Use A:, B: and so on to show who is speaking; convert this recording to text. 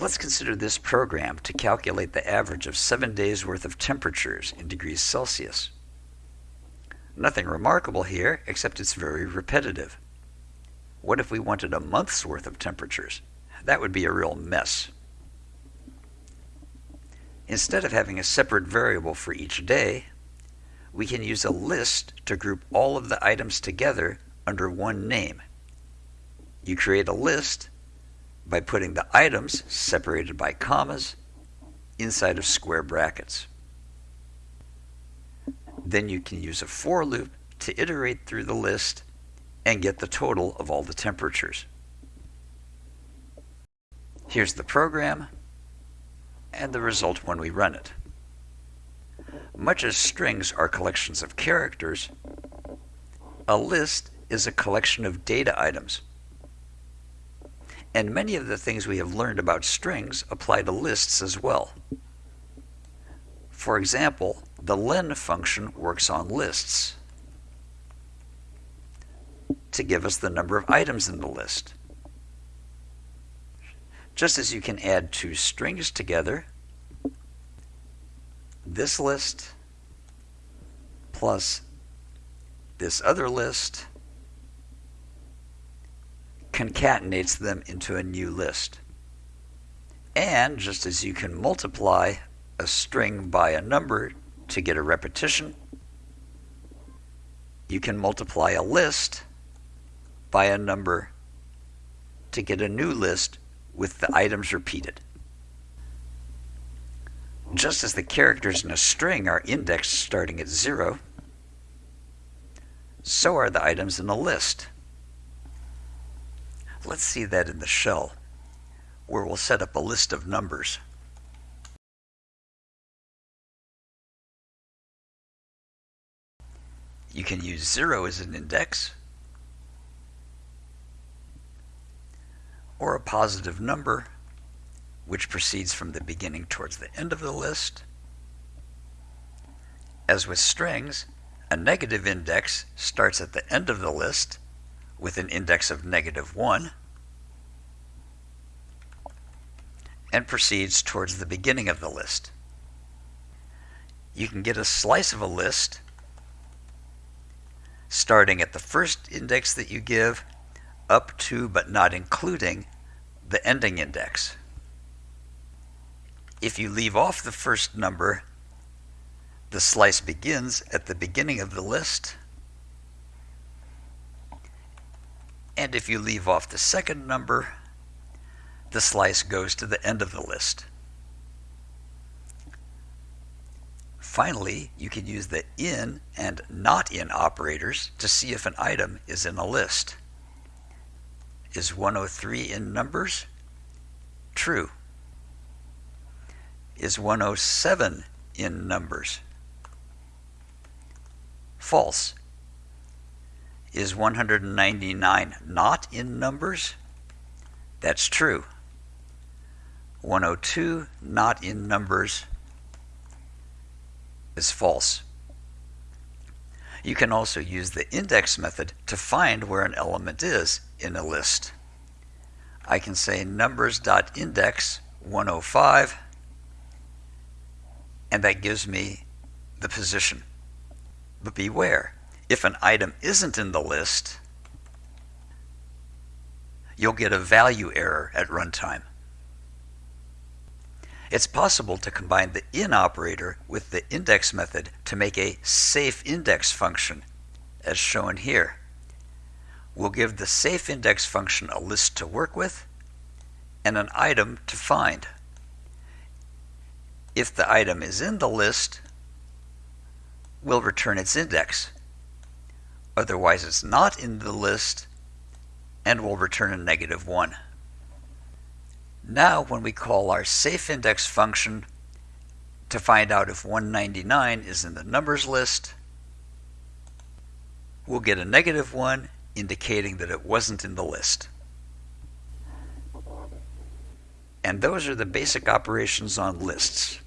A: Let's consider this program to calculate the average of seven days worth of temperatures in degrees Celsius. Nothing remarkable here, except it's very repetitive. What if we wanted a month's worth of temperatures? That would be a real mess. Instead of having a separate variable for each day, we can use a list to group all of the items together under one name. You create a list by putting the items separated by commas inside of square brackets. Then you can use a for loop to iterate through the list and get the total of all the temperatures. Here's the program and the result when we run it. Much as strings are collections of characters, a list is a collection of data items. And many of the things we have learned about strings apply to lists as well. For example, the len function works on lists to give us the number of items in the list. Just as you can add two strings together, this list plus this other list concatenates them into a new list. And just as you can multiply a string by a number to get a repetition, you can multiply a list by a number to get a new list with the items repeated. Just as the characters in a string are indexed starting at zero, so are the items in a list. Let's see that in the shell, where we'll set up a list of numbers. You can use 0 as an index, or a positive number, which proceeds from the beginning towards the end of the list. As with strings, a negative index starts at the end of the list with an index of negative 1 and proceeds towards the beginning of the list. You can get a slice of a list starting at the first index that you give up to but not including the ending index. If you leave off the first number, the slice begins at the beginning of the list. And if you leave off the second number, the slice goes to the end of the list. Finally, you can use the in and not in operators to see if an item is in a list. Is 103 in numbers? True. Is 107 in numbers? False. Is 199 not in numbers? That's true. 102 not in numbers is false. You can also use the index method to find where an element is in a list. I can say numbers.index 105 and that gives me the position. But beware, if an item isn't in the list, you'll get a value error at runtime. It's possible to combine the in operator with the index method to make a safe index function, as shown here. We'll give the safe index function a list to work with and an item to find. If the item is in the list, we'll return its index. Otherwise, it's not in the list, and we'll return a negative 1. Now when we call our safe index function to find out if 199 is in the numbers list, we'll get a negative 1 indicating that it wasn't in the list. And those are the basic operations on lists.